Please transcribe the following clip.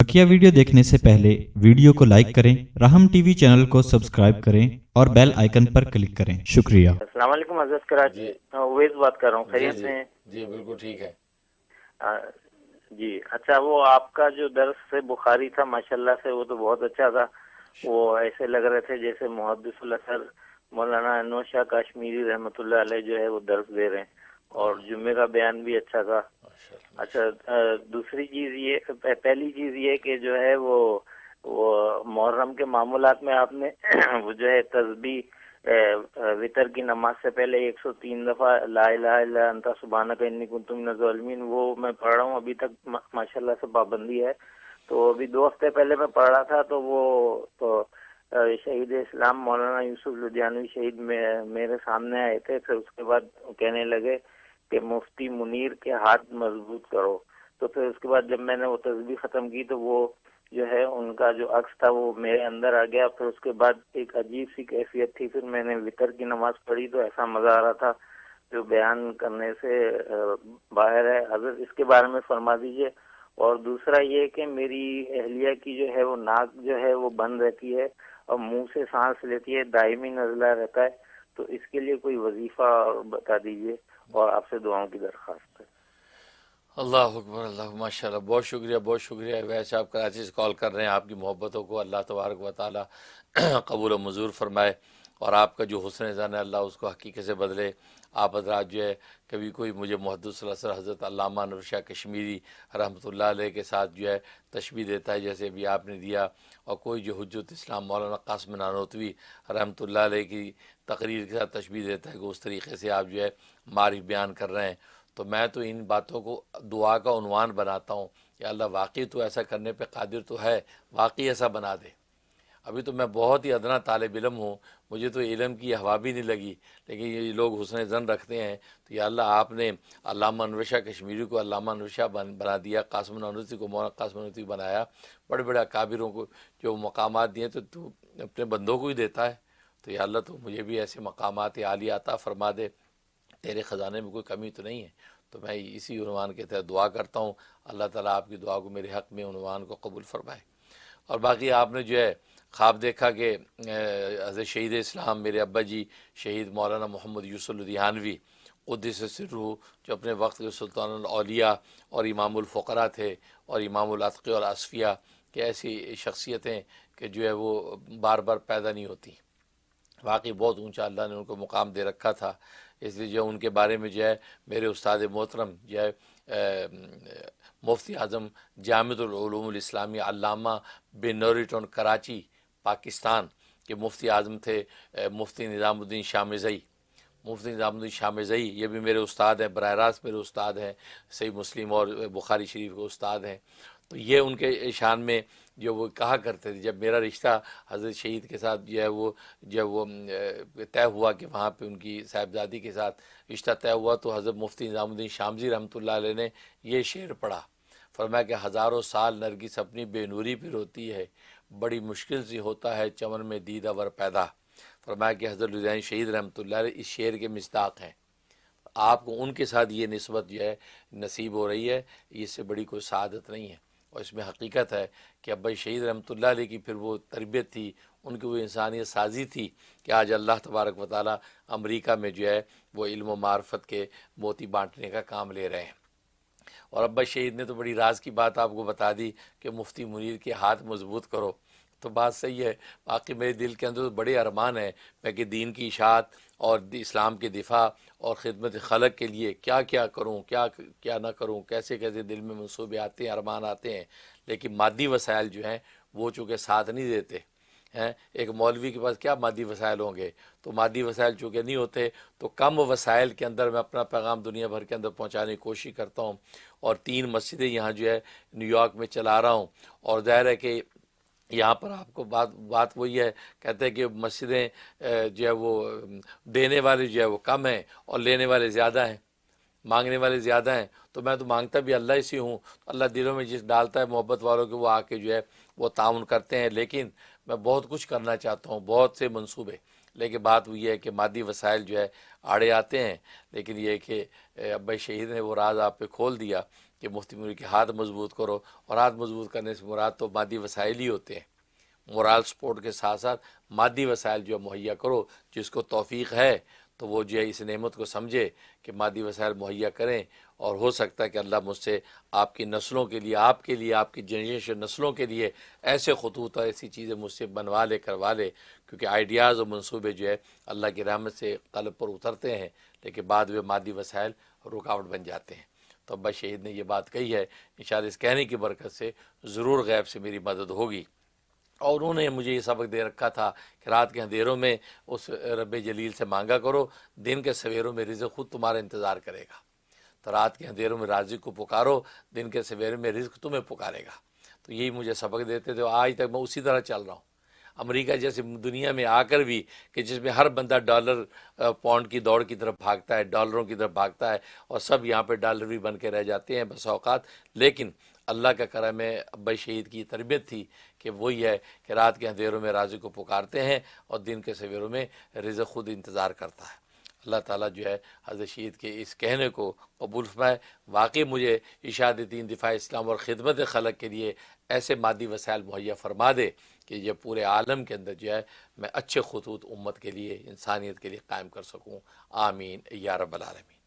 بکیا video دیکھنے سے پہلے ویڈیو کو لائک کریں رحم ٹی وی چینل کو سبسکرائب کریں اور بیل آئیکن پر کلک کریں۔ شکریہ۔ السلام علیکم عزیز کراچی۔ جی۔ اویز بات کر رہا ہوں جی، خیریت جی۔ سے جی بالکل ٹھیک ہے۔ جی اچھا وہ آپ کا جو درس سے بخاری تھا ماشاءاللہ سے وہ تو بہت اچھا تھا۔ وہ ایسے لگ رہے تھے جیسے محدث الاسر مولانا انوشا کاشمیری رحمۃ اللہ علیہ جو ہے وہ درس دے رہے ہیں۔ جمعے کا بیان بھی اچھا تھا۔ اچھا دوسری چیز یہ پہلی چیز یہ کہ جو ہے وہ وہ محرم کے معاملات میں آپ نے وہ جو ہے تصبی وطر کی نماز سے پہلے ایک سو تین دفعہ لا الہ الا انت کا انی کنت من وہ میں پڑھ رہا ہوں۔ ابھی تک ماشاءاللہ سے پابندی ہے۔ تو ابھی دو ہفتے پہلے میں پڑھ رہا تھا تو وہ تو شہید اسلام مولانا یوسف لدھیانوی شہید میرے سامنے آئے تھے۔ پھر اس کے بعد کہنے لگے کہ مفتی منیر کے ہاتھ مضبوط کرو۔ تو پھر اس کے بعد جب میں نے وہ تصویر ختم کی تو وہ جو ہے، ان کا جو عکس تھا وہ میرے اندر آ گیا۔ پھر اس کے بعد ایک عجیب سی کیفیت تھی۔ پھر میں نے وطر کی نماز پڑھی تو ایسا مزہ آ رہا تھا جو بیان کرنے سے باہر ہے۔ حضرت، اس کے بارے میں فرما دیجیے اور دوسرا یہ کہ میری اہلیہ کی جو ہے، وہ ناک جو ہے، وہ بند رہتی ہے اور منہ سے سانس لیتی ہے، دائمی نزلہ رہتا ہے۔ تو اس کے لیے کوئی وظیفہ بتا دیجیے اور آپ سے دعاؤں کی درخواست ہے۔ اللہ اکبر، اللہ ماشاء اللہ بہت شکریہ بہت شکریہ۔ ویسے آپ کراچی سے کال کر رہے ہیں، آپ کی محبتوں کو اللہ تبارک و تعالی قبول و مضور فرمائے۔ اور آپ کا جو حسن زن اللہ اس کو حقیقت سے بدلے۔ آپ حضرات جو ہے، کبھی کوئی مجھے محدود صلی اللہ علیہ حضرت علامہ نرشا کشمیری رحمۃ اللہ علیہ کے ساتھ جو ہے تشبیح دیتا ہے، جیسے ابھی آپ نے دیا۔ اور کوئی جو حجت اسلام مولانا قاسم نانوتوی رحمۃ اللہ علیہ کی تقریر کے ساتھ تشبیح دیتا ہے کہ اس طریقے سے آپ جو ہے معرف بیان کر رہے ہیں۔ تو میں تو ان باتوں کو دعا کا عنوان بناتا ہوں کہ اللہ واقعی تو ایسا کرنے پہ قادر تو ہے، واقعی ایسا بنا دے۔ ابھی تو میں بہت ہی ادنا طالب علم ہوں، مجھے تو علم کی ہوا بھی نہیں لگی، لیکن یہ لوگ حسن زن رکھتے ہیں، تو یا اللہ آپ نے علامہ انوشہ کشمیری کو علامہ انوشہ بنا دیا، قاسم نوسی کو مولانا قاسم نوسی بنایا، بڑے بڑے اکابروں کو جو مقامات دیے تو تو اپنے بندوں کو ہی دیتا ہے۔ تو یا اللہ تو مجھے بھی ایسے مقامات عالی عطا فرما دے، تیرے خزانے میں کوئی کمی تو نہیں ہے۔ تو میں اسی عنوان کے تحت دعا کرتا ہوں، اللہ تعالیٰ آپ کی دعا کو میرے حق میں عنوان کو قبول فرمائے۔ اور باقی آپ نے جو ہے خواب دیکھا کہ حضرت شہید اسلام، میرے ابا جی شہید مولانا محمد یوسف الدھیانوی قدس سرو، جو اپنے وقت کے سلطان الاولیاء اور امام الفقرا تھے اور امام العطقی اور اصفیہ، کہ ایسی شخصیتیں کہ جو ہے وہ بار بار پیدا نہیں ہوتی۔ واقعی بہت اونچا اللہ نے ان کو مقام دے رکھا تھا۔ اس لیے جو ان کے بارے میں جو ہے میرے استاد محترم، جو ہے مفتی اعظم جامع العلوم الاسلامی علامہ بنوریٹون کراچی پاکستان کے مفتی اعظم تھے مفتی نظام الدین شاہ مزئی مفتی نظام الدین شاہ مزئی یہ بھی میرے استاد ہیں، براہ راست میرے استاد ہیں، صحیح مسلم اور بخاری شریف کے استاد ہیں۔ تو یہ ان کے شان میں جو وہ کہا کرتے تھے، جب میرا رشتہ حضرت شہید کے ساتھ جو ہے وہ، جب وہ طے ہوا کہ وہاں پہ ان کی صاحبزادی کے ساتھ رشتہ طے ہوا، تو حضرت مفتی نظام الدین شامزی رحمۃ اللہ علیہ نے یہ شعر پڑھا۔ فرمایا کہ ہزاروں سال نرگس اپنی بے نوری پہ روتی ہے بڑی مشکل سے ہوتا ہے چمن میں دیدہ ور پیدا۔ فرمایا کہ حضرت الدین شہید رحمۃ اللہ علیہ اس شعر کے مصداق ہیں۔ آپ کو ان کے ساتھ یہ نسبت جو ہے نصیب ہو رہی ہے اس سے بڑی کوئی سعادت نہیں ہے۔ اور اس میں حقیقت ہے کہ ابائی شہید رحمۃ اللہ علیہ کی پھر وہ تربیت تھی، ان کی وہ انسانیت سازی تھی کہ آج اللہ تبارک و تعالیٰ امریکہ میں جو ہے وہ علم و معرفت کے موتی بانٹنے کا کام لے رہے ہیں۔ اور ابا شہید نے تو بڑی راز کی بات آپ کو بتا دی کہ مفتی منیر کے ہاتھ مضبوط کرو۔ تو بات صحیح ہے۔ باقی میرے دل کے اندر تو بڑے ارمان ہیں۔ میں کہ دین کی اشاعت اور اسلام کے دفاع اور خدمت خلق کے لیے کیا کیا کروں؟ کیا کیا نہ کروں؟ کیسے کیسے دل میں منصوبے آتے ہیں، ارمان آتے ہیں؟ لیکن مادی وسائل جو ہیں وہ چونکہ ساتھ نہیں دیتے۔ ہیں، ایک مولوی کے پاس کیا مادی وسائل ہوں گے؟ تو مادی وسائل چونکہ نہیں ہوتے، تو کم وسائل کے اندر میں اپنا پیغام دنیا بھر کے اندر پہنچانے کی کوشش کرتا ہوں۔ اور تین مسجدیں یہاں جو ہے نیو یارک میں چلا رہا ہوں۔ اور ظاہر ہے کہ یہاں پر آپ کو بات بات وہی ہے، کہتے ہیں کہ مسجدیں جو ہے وہ، دینے والے جو ہے وہ کم ہیں اور لینے والے زیادہ ہیں، مانگنے والے زیادہ ہیں۔ تو میں تو مانگتا بھی اللہ سے ہوں۔ اللہ دلوں میں جس ڈالتا ہے محبت والوں کے وہ آ کے جو ہے وہ تعاون کرتے ہیں۔ لیکن میں بہت کچھ کرنا چاہتا ہوں، بہت سے منصوبے۔ لیکن بات وہ یہ ہے کہ مادی وسائل جو ہے آڑے آتے ہیں، لیکن یہ کہ ابا شہید نے وہ راز آپ پہ کھول دیا کہ مفتی میر کے ہاتھ مضبوط کرو، اور ہاتھ مضبوط کرنے سے مراد تو مادی وسائل ہی ہوتے ہیں۔ مورال سپورٹ کے ساتھ ساتھ مادی وسائل جو ہے مہیا کرو، جس کو توفیق ہے تو وہ جو ہے اس نعمت کو سمجھے کہ مادی وسائل مہیا کریں۔ اور ہو سکتا ہے کہ اللہ مجھ سے آپ کی نسلوں کے لیے، آپ کے لیے، آپ کی جنریشن نسلوں کے لیے ایسے خطوط اور ایسی چیزیں مجھ سے بنوا لے، کروا لے۔ کیونکہ آئیڈیاز اور منصوبے جو ہے اللہ کی رحمت سے قلب پر اترتے ہیں، لیکن بعد میں مادی وسائل رکاوٹ بن جاتے ہیں۔ تو ابا شہید نے یہ بات کہی ہے ان اس کہنے کی برکت سے ضرور غیب سے میری مدد ہوگی۔ اور انہوں نے مجھے یہ سبق دے رکھا تھا کہ رات کے اندھیروں میں اس رب جلیل سے مانگا کرو، دن کے سویروں میں رزق خود تمہارا انتظار کرے گا۔ تو رات کے اندھیروں میں راضی کو پکارو، دن کے سویروں میں رزق تمہیں پکارے گا۔ تو یہی مجھے سبق دیتے تھے، آج تک میں اسی طرح چل رہا ہوں۔ امریکہ جیسے دنیا میں آ کر بھی کہ جس میں ہر بندہ ڈالر پاؤنڈ کی دوڑ کی طرف بھاگتا ہے، ڈالروں کی طرف بھاگتا ہے اور سب یہاں پہ ڈالر بھی بن کے رہ جاتے ہیں بس اوقات۔ لیکن اللہ کا کرم ہے، ابا شہید کی تربیت تھی کہ وہی ہے کہ رات کے اندھیروں میں راضی کو پکارتے ہیں اور دن کے سویروں میں رزق خود انتظار کرتا ہے۔ اللہ تعالیٰ جو ہے حضرت شہید کے اس کہنے کو قبول فرمائے۔ واقعی مجھے اشاد دین، دفاع اسلام اور خدمت خلق کے لیے ایسے مادی وسائل مہیا فرما دے کہ یہ پورے عالم کے اندر جو ہے میں اچھے خطوط امت کے لیے، انسانیت کے لیے قائم کر سکوں۔ آمین۔ یا رب العالمین۔